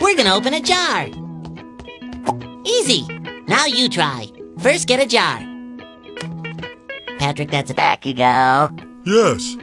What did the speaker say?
We're gonna open a jar. Easy. Now you try. First, get a jar. Patrick, that's a... Back you go. Yes.